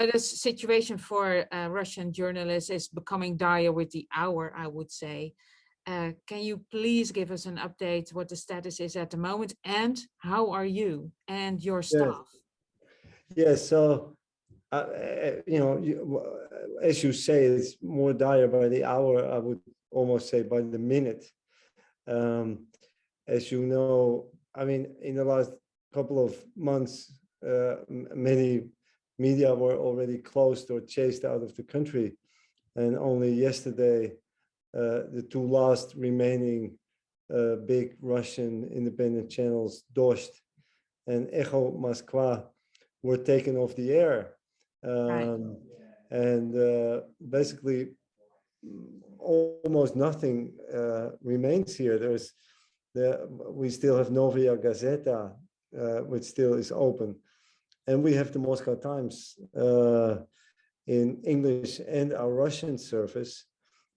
The situation for uh, Russian journalists is becoming dire with the hour, I would say. Uh, can you please give us an update what the status is at the moment and how are you and your staff? Yes, yeah, so, uh, you know, you, as you say, it's more dire by the hour, I would almost say by the minute. Um, as you know, I mean, in the last couple of months, uh, many media were already closed or chased out of the country. And only yesterday, uh, the two last remaining uh, big Russian independent channels, Dozhd and Echo Moskva, were taken off the air. Um, right. And uh, basically, almost nothing uh, remains here. There's the, we still have Novaya Gazeta, uh, which still is open. And we have the Moscow Times uh, in English and our Russian service,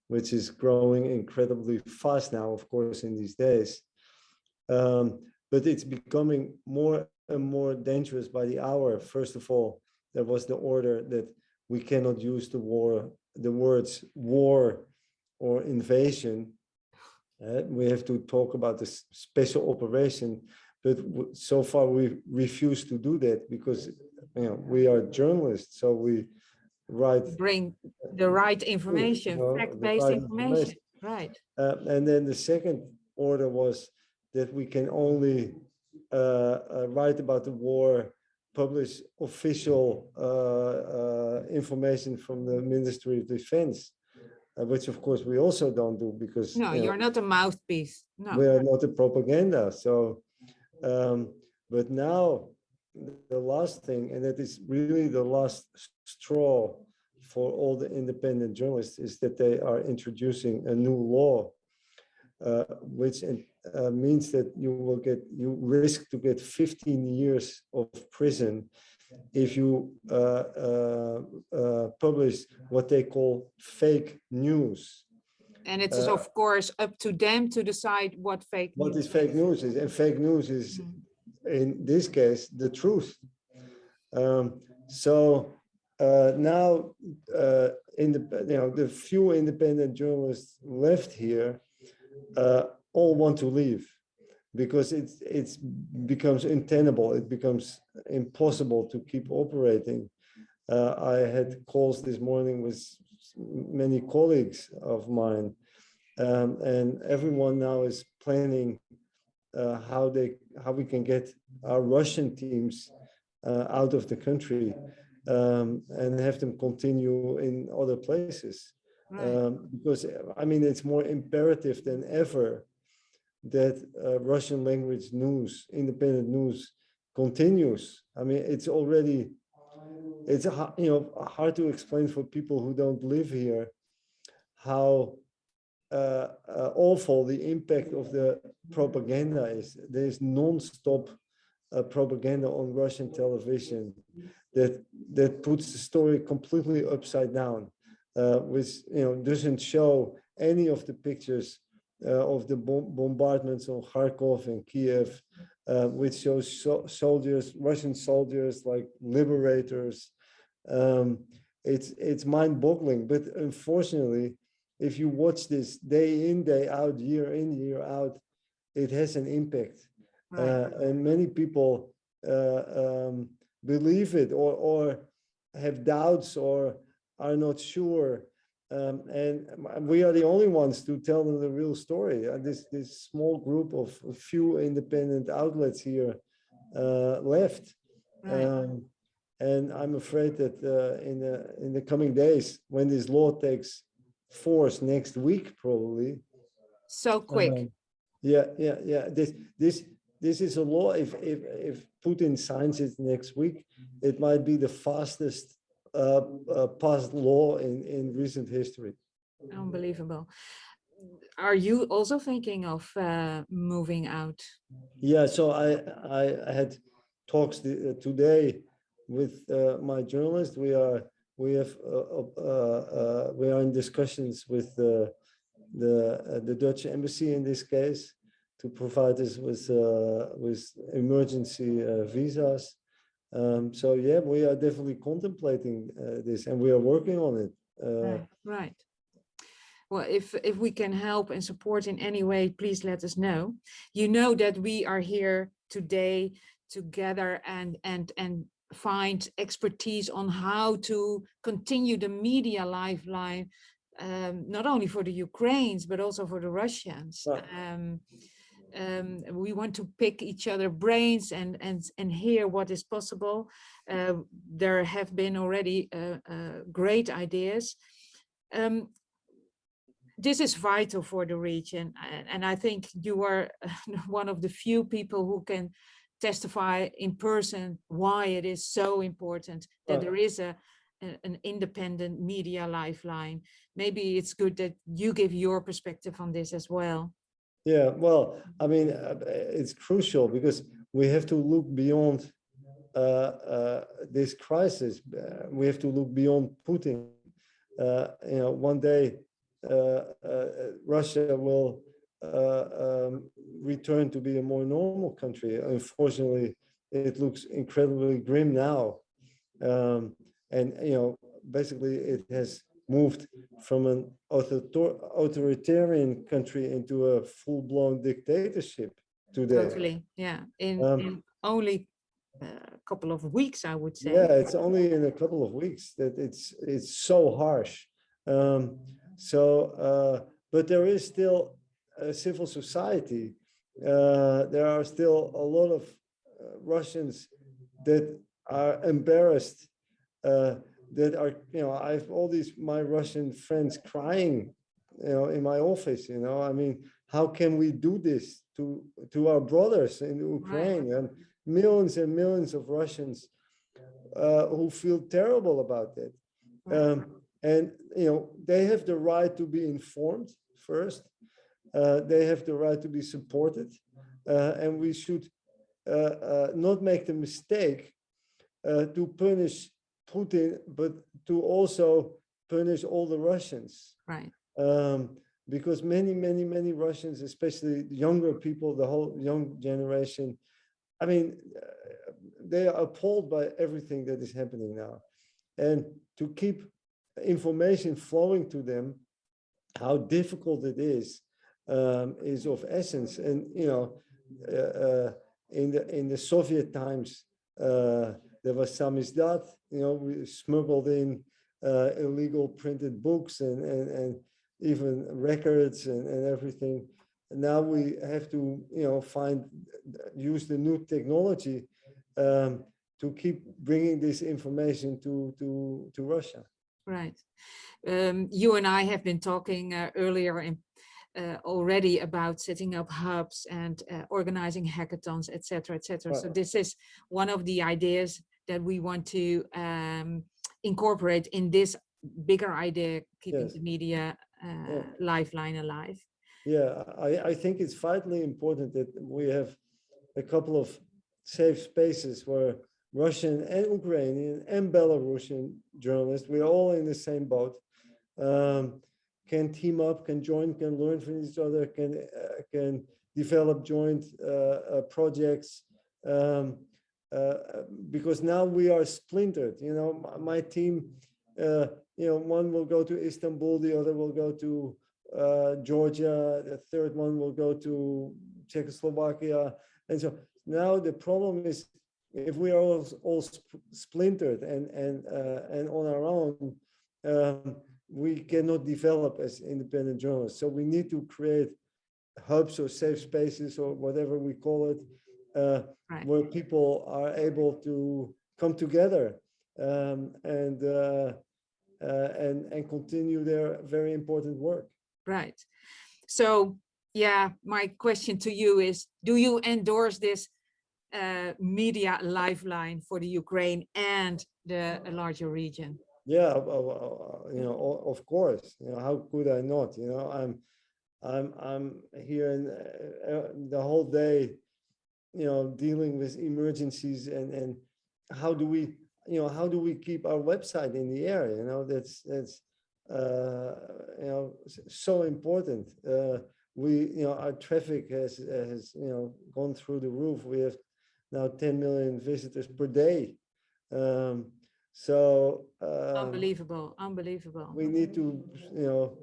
which is growing incredibly fast now, of course, in these days. Um, but it's becoming more and more dangerous by the hour. First of all, there was the order that we cannot use the war, the words war or invasion. Uh, we have to talk about the special operation, but so far we refuse to do that because you know we are journalists, so we write bring the right information, you know, fact-based right information. information. right? Uh, and then the second order was that we can only uh, uh write about the war publish official uh, uh, information from the Ministry of Defense, uh, which of course we also don't do because no, you are not a mouthpiece. No, we are not a propaganda. So, um, but now the last thing, and that is really the last straw for all the independent journalists, is that they are introducing a new law, uh, which uh, means that you will get you risk to get 15 years of prison if you uh, uh, uh publish what they call fake news. And it is uh, of course up to them to decide what fake what is fake news is, and fake news is mm -hmm. in this case the truth. Um, so uh, now, in the you know the few independent journalists left here uh, all want to leave because it's it's becomes untenable it becomes impossible to keep operating uh, i had calls this morning with many colleagues of mine um, and everyone now is planning uh, how they how we can get our russian teams uh, out of the country um, and have them continue in other places right. um, because i mean it's more imperative than ever that uh, Russian language news, independent news continues. I mean, it's already, it's, you know, hard to explain for people who don't live here how uh, uh, awful the impact of the propaganda is. There's non-stop uh, propaganda on Russian television that that puts the story completely upside down, uh, which you know doesn't show any of the pictures uh, of the bombardments on Kharkov and Kiev, uh, which shows so soldiers, Russian soldiers like liberators. Um, it's it's mind-boggling, but unfortunately, if you watch this day in, day out, year in, year out, it has an impact. Right. Uh, and many people uh, um, believe it or, or have doubts or are not sure um, and we are the only ones to tell them the real story. Uh, this this small group of few independent outlets here uh, left, right. um, and I'm afraid that uh, in the in the coming days, when this law takes force next week, probably. So quick. Um, yeah, yeah, yeah. This this this is a law. If if if Putin signs it next week, it might be the fastest passed law in, in recent history. Unbelievable. Are you also thinking of uh, moving out? Yeah, so I, I, I had talks the, uh, today with uh, my journalist. We are we have uh, we are in discussions with the the the Dutch embassy in this case to provide us with with emergency visas Um, so yeah, we are definitely contemplating uh, this and we are working on it. Uh, Right. Well, if, if we can help and support in any way, please let us know. You know that we are here today together and, and, and find expertise on how to continue the media lifeline, um, not only for the Ukrainians, but also for the Russians. Right. Um, um, we want to pick each other brains and, and, and hear what is possible. Uh, there have been already uh, uh, great ideas. Um, this is vital for the region. And, and I think you are one of the few people who can testify in person why it is so important that there is a- an independent media lifeline. Maybe it's good that you give your perspective on this as well. Yeah, well, I mean, uh, it's crucial because we have to look beyond uh, uh, this crisis. Uh, We have to look beyond Putin. Uh, You know, one day uh, uh, Russia will uh, um, return to be a more normal country. Unfortunately, it looks incredibly grim now. Um, And, you know, basically it has moved from an author- authoritarian country into a full-blown dictatorship today. Totally, yeah. In, Um, in only a couple of weeks, I would say. Yeah, it's only in a couple of weeks that it's it's so harsh. Um, so, uh, but there is still a civil society. Uh, there are still a lot of uh, Russians that are embarrassed. That are, you know, I have all these my Russian friends crying, you know, in my office. You know, I mean, how can we do this to to our brothers in Ukraine and millions and millions of Russians uh, who feel terrible about that. Right. Um, and, you know, they have the right to be informed first. Uh, they have the right to be supported. Uh, and we should uh, uh, not make the mistake uh, to punish Putin, but to also punish all the Russians Right, um, because many, many, many Russians, especially younger people, the whole young generation, I mean, uh, they are appalled by everything that is happening now. And to keep information flowing to them, how difficult it is, um, is of essence. And, you know, uh, uh, in the in the Soviet times, uh, there was samizdat, you know, we smuggled in uh, illegal printed books and, and, and even records and, and everything. And now we have to, you know, find, use the new technology um, to keep bringing this information to, to, to Russia. right. Um, you and I have been talking uh, earlier in uh, already about setting up hubs and uh, organizing hackathons, et cetera, et cetera. So this is one of the ideas that we want to um, incorporate in this bigger idea, keeping Yes. the media uh, lifeline alive. Yeah, I, I think it's vitally important that we have a couple of safe spaces where Russian and Ukrainian and Belarusian journalists, we're all in the same boat, um, can team up, can join, can learn from each other, can uh, can develop joint uh, uh, projects. Um, because now we are splintered. You know, my, team, uh, you know, one will go to Istanbul, the other will go to uh, Georgia, the third one will go to Czechoslovakia. And so now the problem is if we are all, all sp- splintered and, and, uh, and on our own, um, we cannot develop as independent journalists. So we need to create hubs or safe spaces or whatever we call it, uh, Right. where people are able to come together um, and, uh, uh, and, and continue their very important work. Right. So, yeah, my question to you is, do you endorse this uh, media lifeline for the Ukraine and the larger region? Yeah, you know, of course, you know, how could I not, you know, I'm, I'm, I'm here in uh, uh, the whole day, you know, dealing with emergencies and, and how do we, you know, how do we keep our website in the air, you know, that's, that's, uh, you know, so important. Uh, we, you know, our traffic has, has, you know, gone through the roof. We have now 10 million visitors per day Um, so um, Unbelievable, unbelievable. we need to, you know,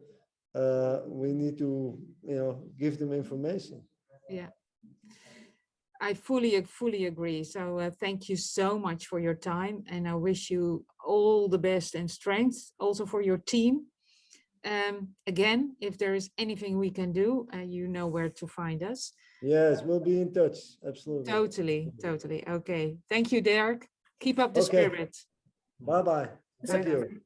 uh, we need to, you know, give them information. Yeah. I fully, fully agree. So uh, thank you so much for your time and I wish you all the best and strength also for your team. Um, again, if there is anything we can do, uh, you know where to find us. Yes, we'll be in touch. Absolutely. Totally, totally. Okay. Thank you, Derk. Keep up the Okay. spirit. Bye bye. Thank you.